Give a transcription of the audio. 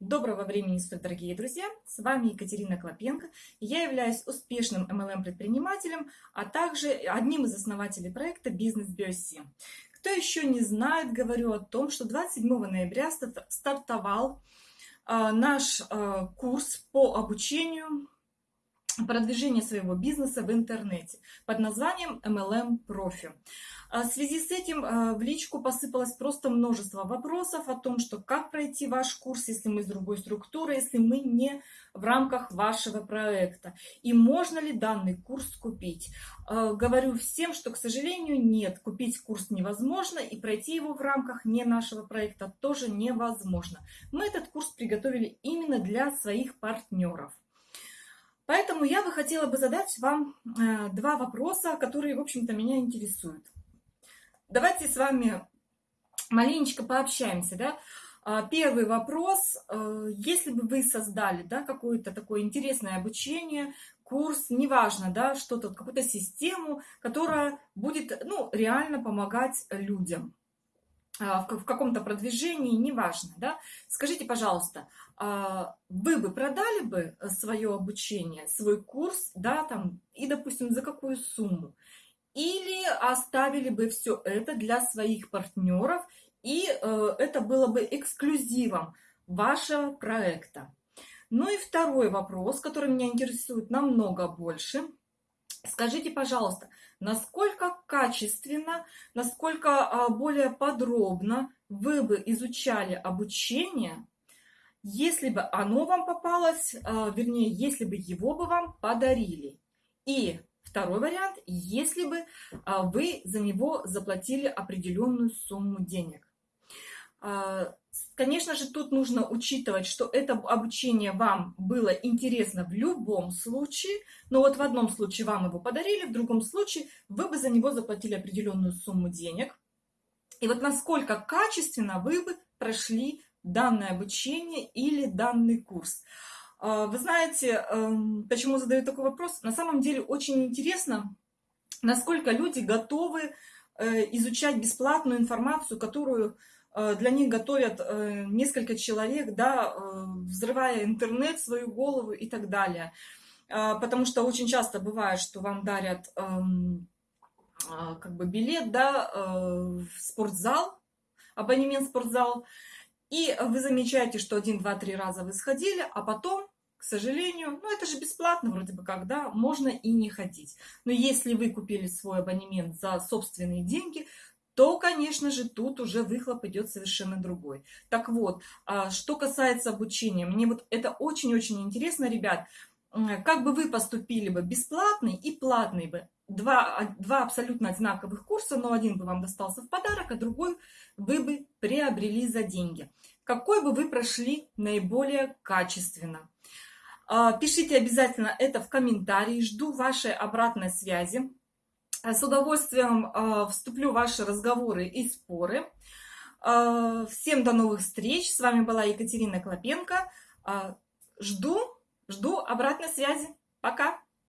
Доброго времени суток, дорогие друзья! С вами Екатерина Клопенко. Я являюсь успешным MLM-предпринимателем, а также одним из основателей проекта «Бизнес BioC». Кто еще не знает, говорю о том, что 27 ноября стартовал а, наш а, курс по обучению продвижения своего бизнеса в интернете под названием MLM Profi. А в связи с этим а, в личку посыпалось просто множество вопросов о том, что как пройти ваш курс, если мы из другой структуры, если мы не в рамках вашего проекта. И можно ли данный курс купить? А, говорю всем, что, к сожалению, нет, купить курс невозможно и пройти его в рамках не нашего проекта тоже невозможно. Мы этот курс приготовили именно для своих партнеров. Поэтому я бы хотела бы задать вам э, два вопроса, которые, в общем-то, меня интересуют. Давайте с вами маленечко пообщаемся, да. А, первый вопрос. Э, если бы вы создали да, какое-то такое интересное обучение, курс, неважно, да, что-то, какую-то систему, которая будет ну, реально помогать людям в каком-то продвижении, неважно, да, скажите, пожалуйста, а, вы бы продали бы свое обучение, свой курс, да, там, и, допустим, за какую сумму? или оставили бы все это для своих партнеров, и э, это было бы эксклюзивом вашего проекта. Ну и второй вопрос, который меня интересует намного больше. Скажите, пожалуйста, насколько качественно, насколько а, более подробно вы бы изучали обучение, если бы оно вам попалось, а, вернее, если бы его бы вам подарили. И Второй вариант, если бы а, вы за него заплатили определенную сумму денег. А, конечно же, тут нужно учитывать, что это обучение вам было интересно в любом случае, но вот в одном случае вам его подарили, в другом случае вы бы за него заплатили определенную сумму денег. И вот насколько качественно вы бы прошли данное обучение или данный курс. А, вы знаете, эм, почему задаю такой вопрос? На самом деле очень интересно, насколько люди готовы э, изучать бесплатную информацию, которую для них готовят э, несколько человек, да, взрывая интернет, свою голову и так далее. Потому что очень часто бывает, что вам дарят эм, как бы билет да, в спортзал, абонемент в спортзал, и вы замечаете, что один, два, три раза вы сходили, а потом к сожалению, ну это же бесплатно вроде бы когда, можно и не ходить. Но если вы купили свой абонемент за собственные деньги, то, конечно же, тут уже выхлоп идет совершенно другой. Так вот, а, что касается обучения, мне вот это очень-очень интересно, ребят, как бы вы поступили бы бесплатный и платный бы. Два, а, два абсолютно одинаковых курса, но один бы вам достался в подарок, а другой вы бы приобрели за деньги. Какой бы вы прошли наиболее качественно? А, пишите обязательно это в комментарии. Жду вашей обратной связи. А, с удовольствием а, вступлю в ваши разговоры и споры. Всем до новых встреч. С вами была Екатерина Клопенко. Жду, жду обратной связи. Пока!